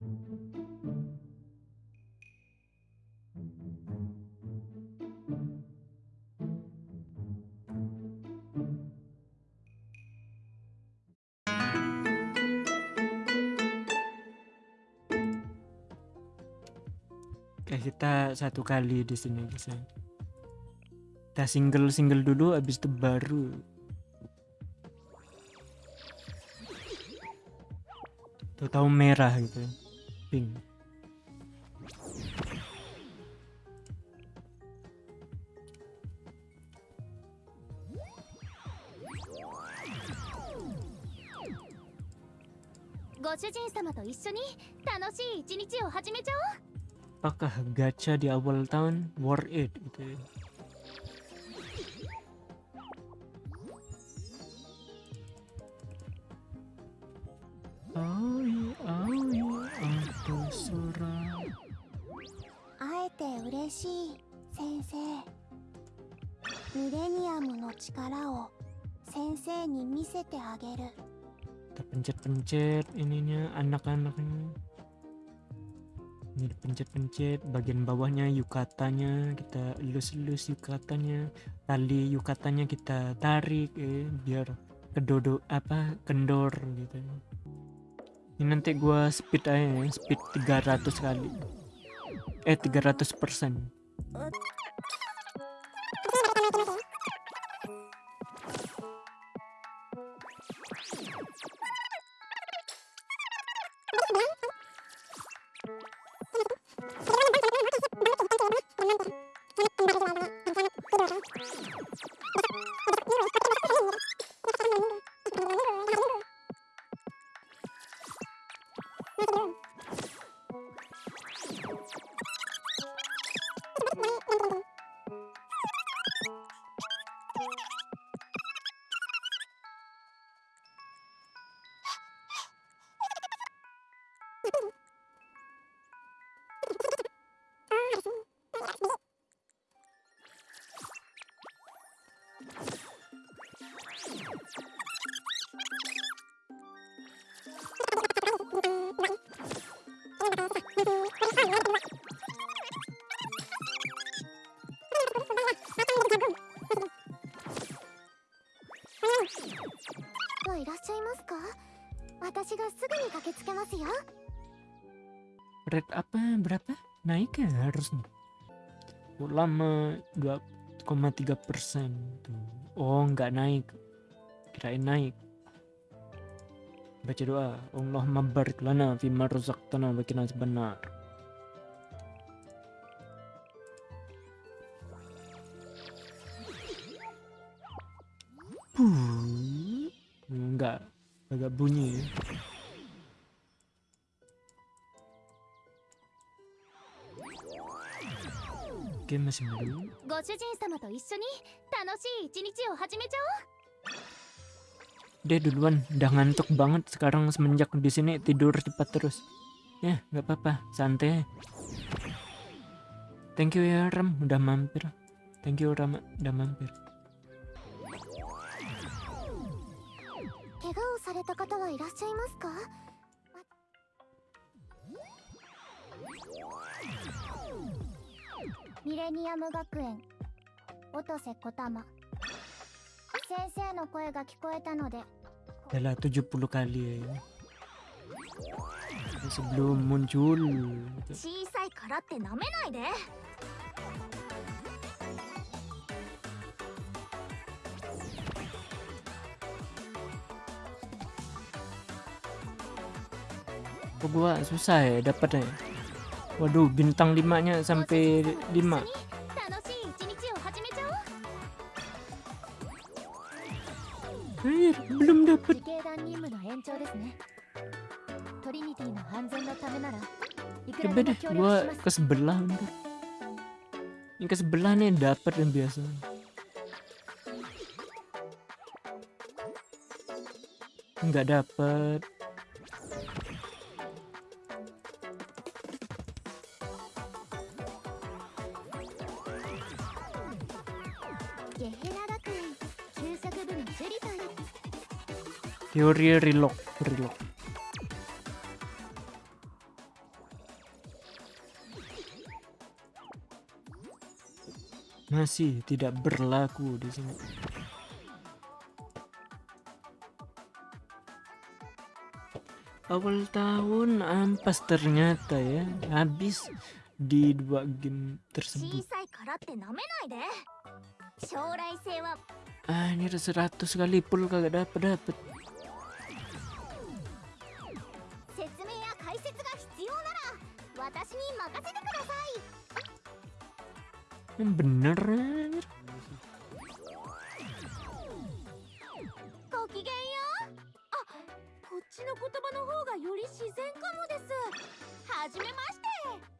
Oke, kita satu kali di sini guys ya. Kita single-single dulu habis itu baru tuh tahu merah gitu. Pink. Apakah gacha di awal tahun worth it gitu ya? Oh 嬉しい先生ミレニアムの力を先生に見せてあげる Kita pencet-pencet ininya anak-anaknya. Ini dipencet-pencet bagian bawahnya yukatanya kita elus-elus yukatanya tali yukatanya kita tarik eh, biar kedodo apa kendor gitu ini nanti gua speed aja ya speed 300 kali eh 300 persen Wah, いらっしゃいますか私がすぐに駆けつけますよ Rate apa berapa? Naik ya harusnya. Oh, lama 2,3 persen tuh. Oh nggak naik. Kirain naik. Baca doa. Allahumma barik lana fima razaqtana wa qina benar. agak bunyi ya. Game masih. Dia duluan, udah ngantuk banget sekarang semenjak di sini tidur cepat terus. Ya, nggak apa-apa, santai. Thank you ya Ram, udah mampir. Thank you Rama, udah mampir. 怪我をされた方はいらっしゃいますか？ミレニアム学園。音瀬小玉。先生の声が聞こえたので。Adalah 70 kali ya. Sebelum muncul. いで apa gua susah ya dapat ya waduh bintang limanya sampai 5 belum dapat. Coba deh, gua ke sebelah bentar. Yang ke sebelah nih dapat yang biasa. Enggak dapat. Teori relog, relog. Masih tidak berlaku di sini. awal tahun ampas ternyata ya habis di dua game tersebut. Ah ini 100 kali pul kagak dapet dapet. Bener っちの言葉の方がより自然かもです。初めまして。